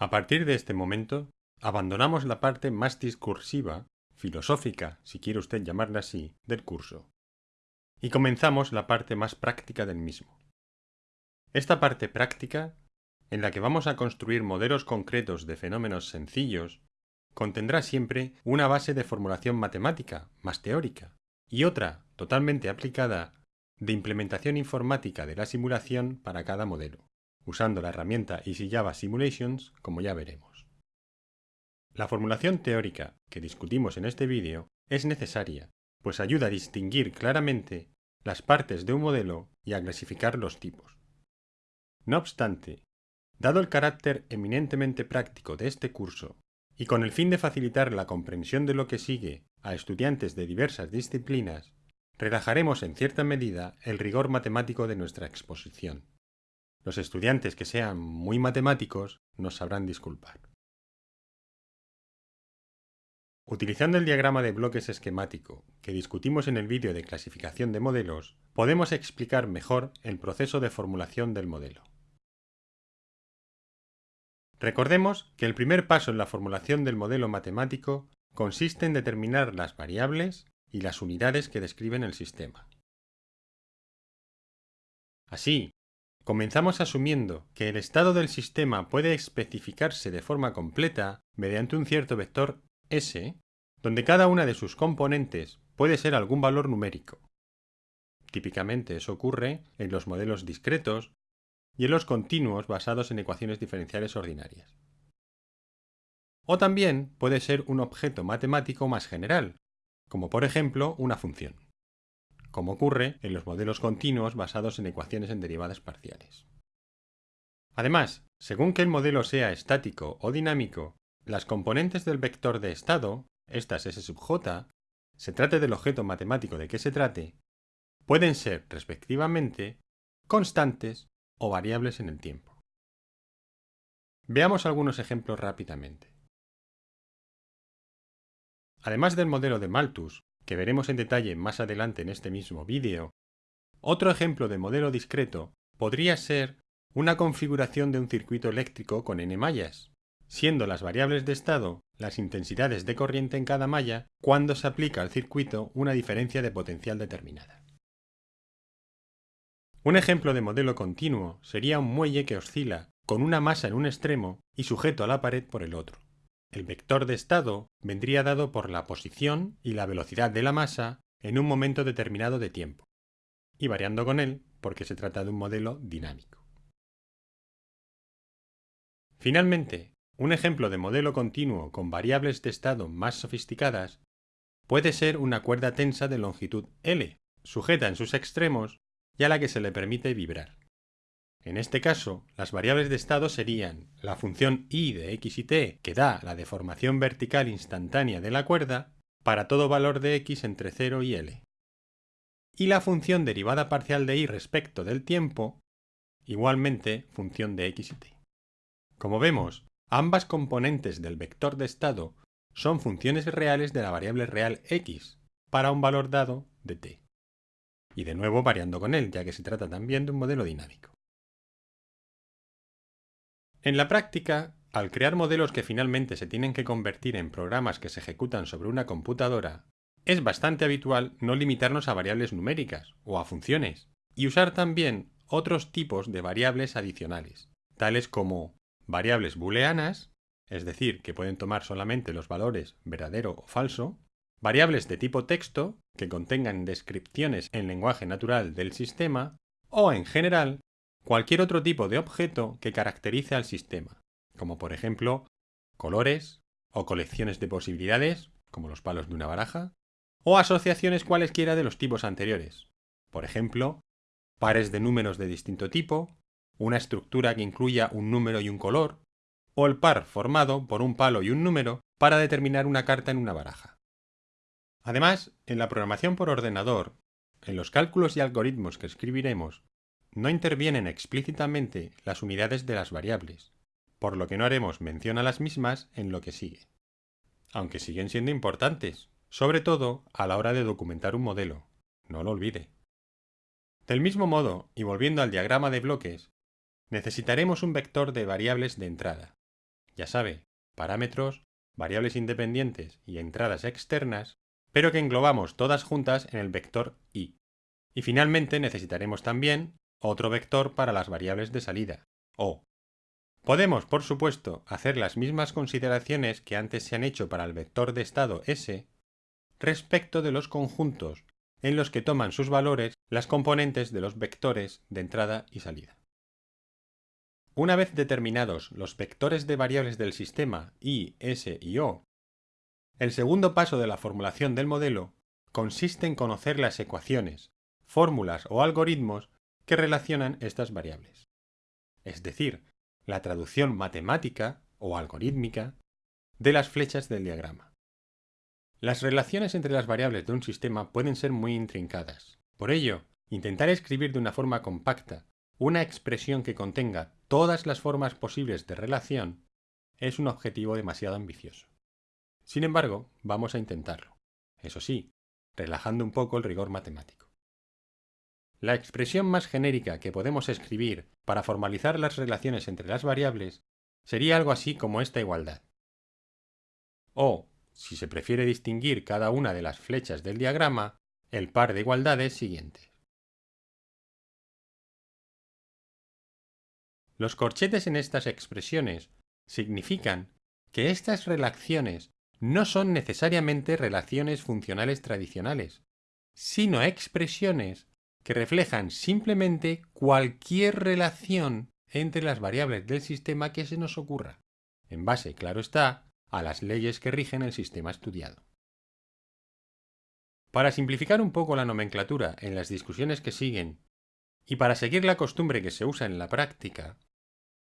A partir de este momento, abandonamos la parte más discursiva, filosófica, si quiere usted llamarla así, del curso, y comenzamos la parte más práctica del mismo. Esta parte práctica, en la que vamos a construir modelos concretos de fenómenos sencillos, contendrá siempre una base de formulación matemática, más teórica, y otra, totalmente aplicada, de implementación informática de la simulación para cada modelo, usando la herramienta EasyJava Simulations, como ya veremos. La formulación teórica que discutimos en este vídeo es necesaria, pues ayuda a distinguir claramente las partes de un modelo y a clasificar los tipos. No obstante, dado el carácter eminentemente práctico de este curso y con el fin de facilitar la comprensión de lo que sigue a estudiantes de diversas disciplinas, relajaremos en cierta medida el rigor matemático de nuestra exposición. Los estudiantes que sean muy matemáticos nos sabrán disculpar. Utilizando el diagrama de bloques esquemático que discutimos en el vídeo de clasificación de modelos, podemos explicar mejor el proceso de formulación del modelo. Recordemos que el primer paso en la formulación del modelo matemático consiste en determinar las variables y las unidades que describen el sistema. Así, comenzamos asumiendo que el estado del sistema puede especificarse de forma completa mediante un cierto vector S, donde cada una de sus componentes puede ser algún valor numérico. Típicamente eso ocurre en los modelos discretos y en los continuos basados en ecuaciones diferenciales ordinarias. O también puede ser un objeto matemático más general, como por ejemplo una función, como ocurre en los modelos continuos basados en ecuaciones en derivadas parciales. Además, según que el modelo sea estático o dinámico, las componentes del vector de estado, estas S sub j, se trate del objeto matemático de que se trate, pueden ser, respectivamente, constantes o variables en el tiempo. Veamos algunos ejemplos rápidamente. Además del modelo de Malthus, que veremos en detalle más adelante en este mismo vídeo, otro ejemplo de modelo discreto podría ser una configuración de un circuito eléctrico con n mallas, siendo las variables de estado las intensidades de corriente en cada malla cuando se aplica al circuito una diferencia de potencial determinada. Un ejemplo de modelo continuo sería un muelle que oscila con una masa en un extremo y sujeto a la pared por el otro. El vector de estado vendría dado por la posición y la velocidad de la masa en un momento determinado de tiempo, y variando con él porque se trata de un modelo dinámico. Finalmente, un ejemplo de modelo continuo con variables de estado más sofisticadas puede ser una cuerda tensa de longitud L, sujeta en sus extremos y a la que se le permite vibrar. En este caso, las variables de estado serían la función i de x y t que da la deformación vertical instantánea de la cuerda para todo valor de x entre 0 y l, y la función derivada parcial de i respecto del tiempo, igualmente función de x y t. Como vemos, ambas componentes del vector de estado son funciones reales de la variable real x para un valor dado de t y de nuevo variando con él, ya que se trata también de un modelo dinámico. En la práctica, al crear modelos que finalmente se tienen que convertir en programas que se ejecutan sobre una computadora, es bastante habitual no limitarnos a variables numéricas o a funciones, y usar también otros tipos de variables adicionales, tales como variables booleanas, es decir, que pueden tomar solamente los valores verdadero o falso, variables de tipo texto, que contengan descripciones en lenguaje natural del sistema, o en general, cualquier otro tipo de objeto que caracterice al sistema, como por ejemplo colores, o colecciones de posibilidades, como los palos de una baraja, o asociaciones cualesquiera de los tipos anteriores, por ejemplo, pares de números de distinto tipo, una estructura que incluya un número y un color, o el par formado por un palo y un número para determinar una carta en una baraja. Además, en la programación por ordenador, en los cálculos y algoritmos que escribiremos, no intervienen explícitamente las unidades de las variables, por lo que no haremos mención a las mismas en lo que sigue. Aunque siguen siendo importantes, sobre todo a la hora de documentar un modelo, no lo olvide. Del mismo modo, y volviendo al diagrama de bloques, necesitaremos un vector de variables de entrada, ya sabe, parámetros, variables independientes y entradas externas, pero que englobamos todas juntas en el vector i. Y finalmente necesitaremos también otro vector para las variables de salida, o. Podemos, por supuesto, hacer las mismas consideraciones que antes se han hecho para el vector de estado s respecto de los conjuntos en los que toman sus valores las componentes de los vectores de entrada y salida. Una vez determinados los vectores de variables del sistema i, s y o, el segundo paso de la formulación del modelo consiste en conocer las ecuaciones, fórmulas o algoritmos que relacionan estas variables. Es decir, la traducción matemática o algorítmica de las flechas del diagrama. Las relaciones entre las variables de un sistema pueden ser muy intrincadas. Por ello, intentar escribir de una forma compacta una expresión que contenga todas las formas posibles de relación es un objetivo demasiado ambicioso. Sin embargo, vamos a intentarlo. Eso sí, relajando un poco el rigor matemático. La expresión más genérica que podemos escribir para formalizar las relaciones entre las variables sería algo así como esta igualdad. O, si se prefiere distinguir cada una de las flechas del diagrama, el par de igualdades siguientes. Los corchetes en estas expresiones significan que estas relaciones no son necesariamente relaciones funcionales tradicionales, sino expresiones que reflejan simplemente cualquier relación entre las variables del sistema que se nos ocurra, en base, claro está, a las leyes que rigen el sistema estudiado. Para simplificar un poco la nomenclatura en las discusiones que siguen, y para seguir la costumbre que se usa en la práctica,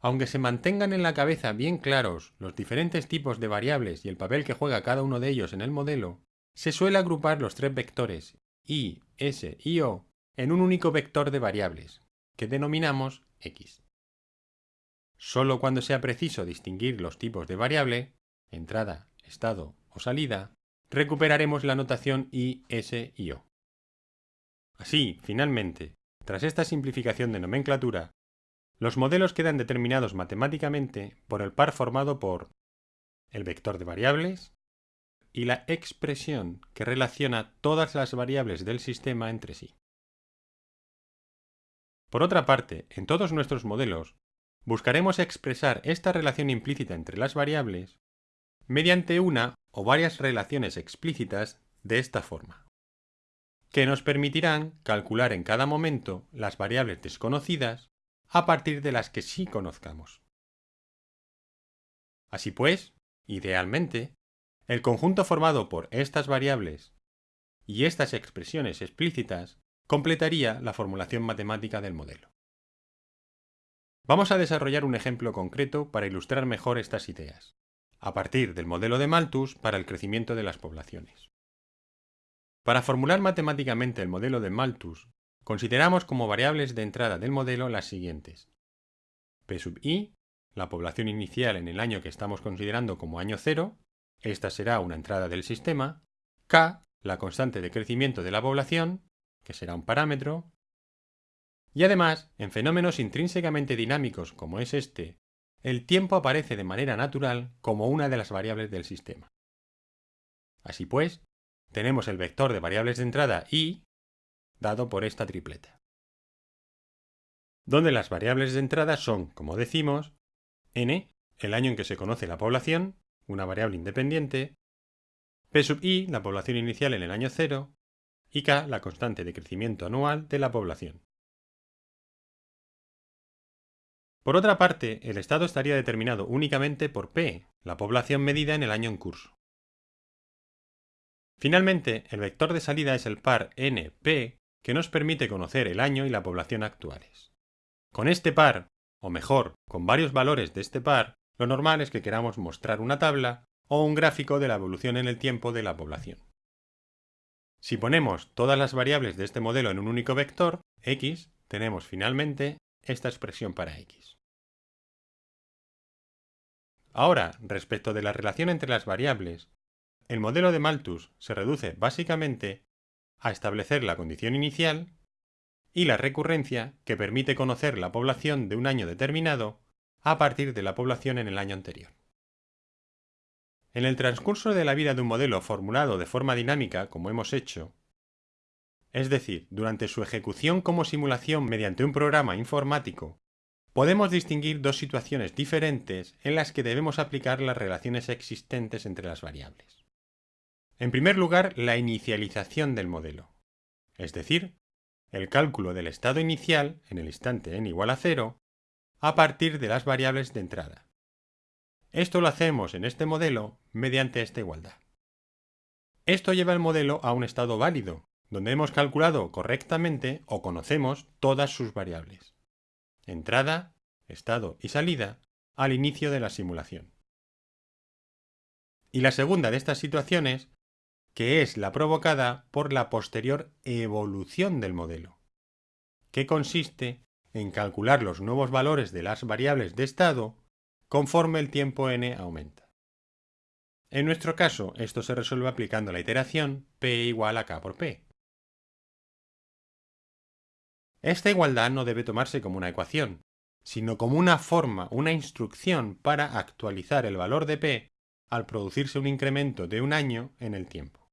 aunque se mantengan en la cabeza bien claros los diferentes tipos de variables y el papel que juega cada uno de ellos en el modelo, se suele agrupar los tres vectores i, s y o en un único vector de variables, que denominamos x. Solo cuando sea preciso distinguir los tipos de variable, entrada, estado o salida, recuperaremos la notación i, s y o. Así, finalmente, tras esta simplificación de nomenclatura, los modelos quedan determinados matemáticamente por el par formado por el vector de variables y la expresión que relaciona todas las variables del sistema entre sí. Por otra parte, en todos nuestros modelos, buscaremos expresar esta relación implícita entre las variables mediante una o varias relaciones explícitas de esta forma, que nos permitirán calcular en cada momento las variables desconocidas a partir de las que sí conozcamos. Así pues, idealmente, el conjunto formado por estas variables y estas expresiones explícitas completaría la formulación matemática del modelo. Vamos a desarrollar un ejemplo concreto para ilustrar mejor estas ideas, a partir del modelo de Malthus para el crecimiento de las poblaciones. Para formular matemáticamente el modelo de Malthus, consideramos como variables de entrada del modelo las siguientes. P sub i, la población inicial en el año que estamos considerando como año cero, esta será una entrada del sistema, k, la constante de crecimiento de la población, que será un parámetro, y además, en fenómenos intrínsecamente dinámicos como es este, el tiempo aparece de manera natural como una de las variables del sistema. Así pues, tenemos el vector de variables de entrada i dado por esta tripleta. Donde las variables de entrada son, como decimos, n, el año en que se conoce la población, una variable independiente, p sub i, la población inicial en el año 0, y k, la constante de crecimiento anual de la población. Por otra parte, el estado estaría determinado únicamente por p, la población medida en el año en curso. Finalmente, el vector de salida es el par np, que nos permite conocer el año y la población actuales. Con este par, o mejor, con varios valores de este par, lo normal es que queramos mostrar una tabla o un gráfico de la evolución en el tiempo de la población. Si ponemos todas las variables de este modelo en un único vector, x, tenemos finalmente esta expresión para x. Ahora, respecto de la relación entre las variables, el modelo de Malthus se reduce básicamente a establecer la condición inicial y la recurrencia que permite conocer la población de un año determinado a partir de la población en el año anterior. En el transcurso de la vida de un modelo formulado de forma dinámica, como hemos hecho, es decir, durante su ejecución como simulación mediante un programa informático, podemos distinguir dos situaciones diferentes en las que debemos aplicar las relaciones existentes entre las variables. En primer lugar, la inicialización del modelo, es decir, el cálculo del estado inicial en el instante n igual a 0 a partir de las variables de entrada. Esto lo hacemos en este modelo mediante esta igualdad. Esto lleva el modelo a un estado válido, donde hemos calculado correctamente o conocemos todas sus variables. Entrada, estado y salida al inicio de la simulación. Y la segunda de estas situaciones, que es la provocada por la posterior evolución del modelo, que consiste en calcular los nuevos valores de las variables de estado conforme el tiempo n aumenta. En nuestro caso, esto se resuelve aplicando la iteración p igual a k por p. Esta igualdad no debe tomarse como una ecuación, sino como una forma, una instrucción para actualizar el valor de p al producirse un incremento de un año en el tiempo.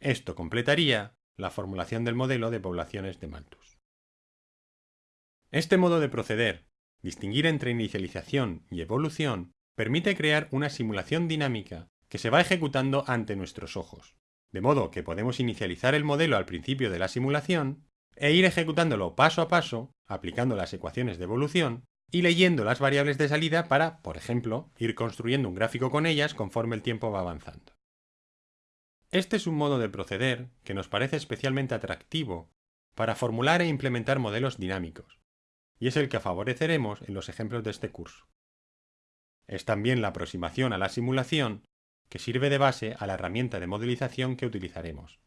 Esto completaría la formulación del modelo de poblaciones de Malthus. Este modo de proceder, distinguir entre inicialización y evolución, permite crear una simulación dinámica que se va ejecutando ante nuestros ojos, de modo que podemos inicializar el modelo al principio de la simulación e ir ejecutándolo paso a paso, aplicando las ecuaciones de evolución, y leyendo las variables de salida para, por ejemplo, ir construyendo un gráfico con ellas conforme el tiempo va avanzando. Este es un modo de proceder que nos parece especialmente atractivo para formular e implementar modelos dinámicos, y es el que favoreceremos en los ejemplos de este curso. Es también la aproximación a la simulación que sirve de base a la herramienta de modelización que utilizaremos.